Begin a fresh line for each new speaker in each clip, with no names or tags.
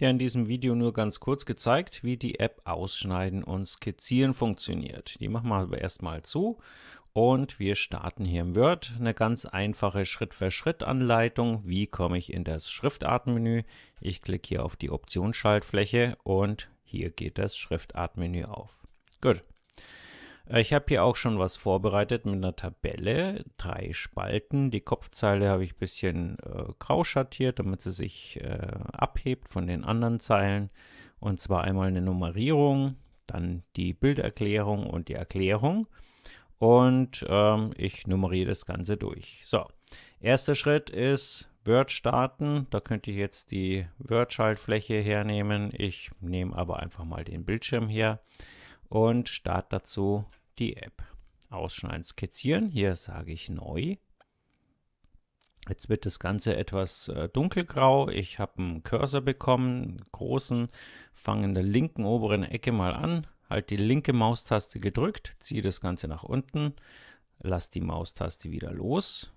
ja in diesem Video nur ganz kurz gezeigt, wie die App Ausschneiden und Skizzieren funktioniert. Die machen wir aber erstmal zu und wir starten hier im Word eine ganz einfache Schritt-für-Schritt-Anleitung. Wie komme ich in das Schriftartenmenü? Ich klicke hier auf die Optionsschaltfläche und hier geht das Schriftartmenü auf. Gut. Äh, ich habe hier auch schon was vorbereitet mit einer Tabelle, drei Spalten. Die Kopfzeile habe ich ein bisschen äh, grau schattiert, damit sie sich äh, abhebt von den anderen Zeilen. Und zwar einmal eine Nummerierung, dann die Bilderklärung und die Erklärung. Und ähm, ich nummeriere das Ganze durch. So, erster Schritt ist Word starten. Da könnte ich jetzt die Word-Schaltfläche hernehmen. Ich nehme aber einfach mal den Bildschirm her und starte dazu die App. Ausschneiden, skizzieren. Hier sage ich neu. Jetzt wird das Ganze etwas äh, dunkelgrau. Ich habe einen Cursor bekommen, großen, fange in der linken oberen Ecke mal an, halt die linke Maustaste gedrückt, ziehe das Ganze nach unten, lasse die Maustaste wieder los.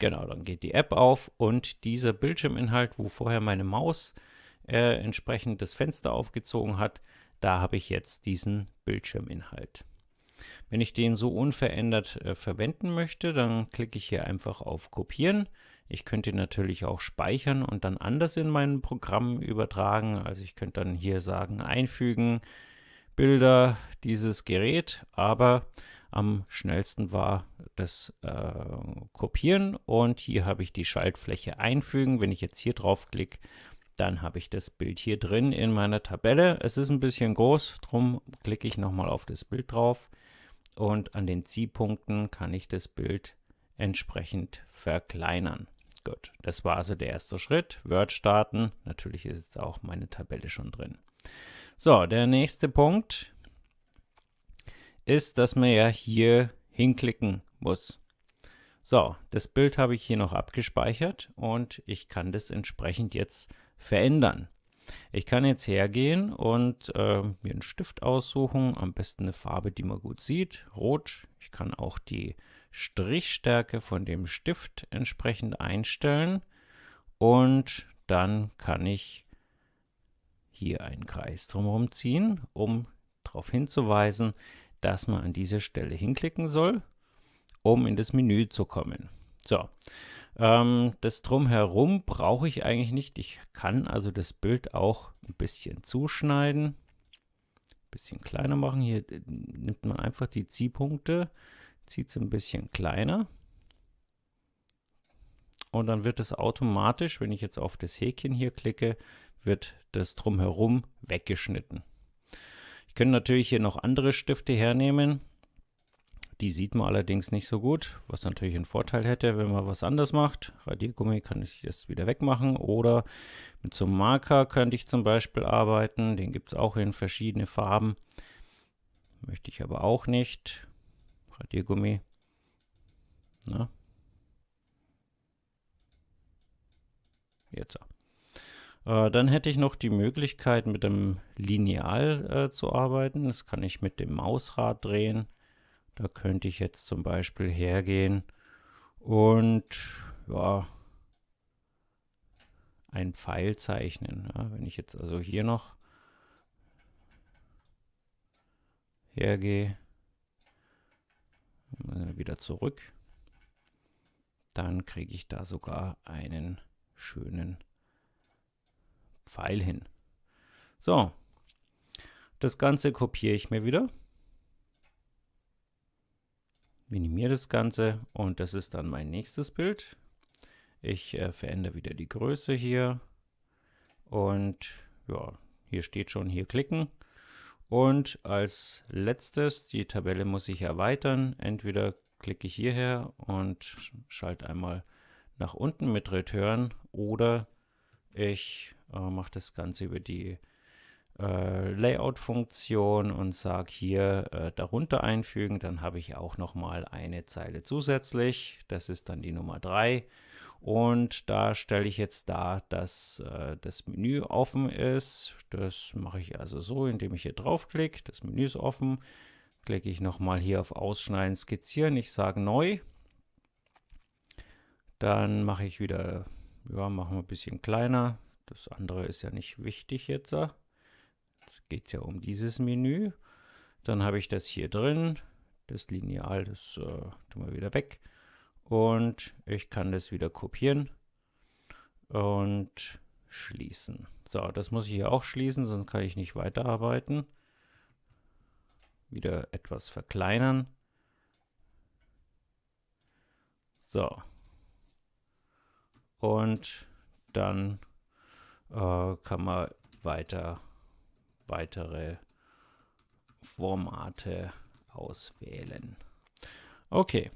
Genau, dann geht die App auf und dieser Bildschirminhalt, wo vorher meine Maus äh, entsprechend das Fenster aufgezogen hat, da habe ich jetzt diesen Bildschirminhalt. Wenn ich den so unverändert äh, verwenden möchte, dann klicke ich hier einfach auf Kopieren. Ich könnte natürlich auch speichern und dann anders in mein Programm übertragen. Also ich könnte dann hier sagen, einfügen, Bilder, dieses Gerät, aber am schnellsten war das äh, Kopieren und hier habe ich die Schaltfläche einfügen. Wenn ich jetzt hier drauf klicke, dann habe ich das Bild hier drin in meiner Tabelle. Es ist ein bisschen groß, darum klicke ich nochmal auf das Bild drauf und an den Ziehpunkten kann ich das Bild entsprechend verkleinern. Gut, das war also der erste Schritt. Word starten. Natürlich ist jetzt auch meine Tabelle schon drin. So, der nächste Punkt ist, dass man ja hier hinklicken muss. So, das Bild habe ich hier noch abgespeichert und ich kann das entsprechend jetzt verändern. Ich kann jetzt hergehen und äh, mir einen Stift aussuchen, am besten eine Farbe, die man gut sieht, rot. Ich kann auch die Strichstärke von dem Stift entsprechend einstellen und dann kann ich hier einen Kreis drumherum ziehen, um darauf hinzuweisen, dass man an diese Stelle hinklicken soll, um in das Menü zu kommen. So, ähm, das Drumherum brauche ich eigentlich nicht. Ich kann also das Bild auch ein bisschen zuschneiden, ein bisschen kleiner machen. Hier äh, nimmt man einfach die Ziehpunkte, zieht es ein bisschen kleiner. Und dann wird es automatisch, wenn ich jetzt auf das Häkchen hier klicke, wird das Drumherum weggeschnitten. Ich könnte natürlich hier noch andere Stifte hernehmen. Die sieht man allerdings nicht so gut, was natürlich einen Vorteil hätte, wenn man was anders macht. Radiergummi kann ich jetzt wieder wegmachen oder mit so einem Marker könnte ich zum Beispiel arbeiten. Den gibt es auch in verschiedene Farben. Möchte ich aber auch nicht. Radiergummi. Na. Jetzt. Äh, dann hätte ich noch die Möglichkeit, mit dem Lineal äh, zu arbeiten. Das kann ich mit dem Mausrad drehen. Da könnte ich jetzt zum Beispiel hergehen und ja, einen Pfeil zeichnen. Ja, wenn ich jetzt also hier noch hergehe, wieder zurück, dann kriege ich da sogar einen schönen Pfeil hin. So, das Ganze kopiere ich mir wieder minimiere das Ganze und das ist dann mein nächstes Bild. Ich äh, verändere wieder die Größe hier und ja, hier steht schon hier klicken. Und als letztes, die Tabelle muss ich erweitern. Entweder klicke ich hierher und schalte einmal nach unten mit Return oder ich äh, mache das Ganze über die äh, Layout-Funktion und sage hier äh, darunter einfügen, dann habe ich auch noch mal eine Zeile zusätzlich. Das ist dann die Nummer 3. Und da stelle ich jetzt dar, dass äh, das Menü offen ist. Das mache ich also so, indem ich hier draufklicke. Das Menü ist offen. Klicke ich nochmal hier auf Ausschneiden, Skizzieren. Ich sage Neu. Dann mache ich wieder, ja, machen wir ein bisschen kleiner Das andere ist ja nicht wichtig jetzt. Geht es ja um dieses Menü. Dann habe ich das hier drin. Das Lineal, das äh, tun wir wieder weg. Und ich kann das wieder kopieren und schließen. So, das muss ich hier auch schließen, sonst kann ich nicht weiterarbeiten. Wieder etwas verkleinern. So. Und dann äh, kann man weiter weitere Formate auswählen. Okay.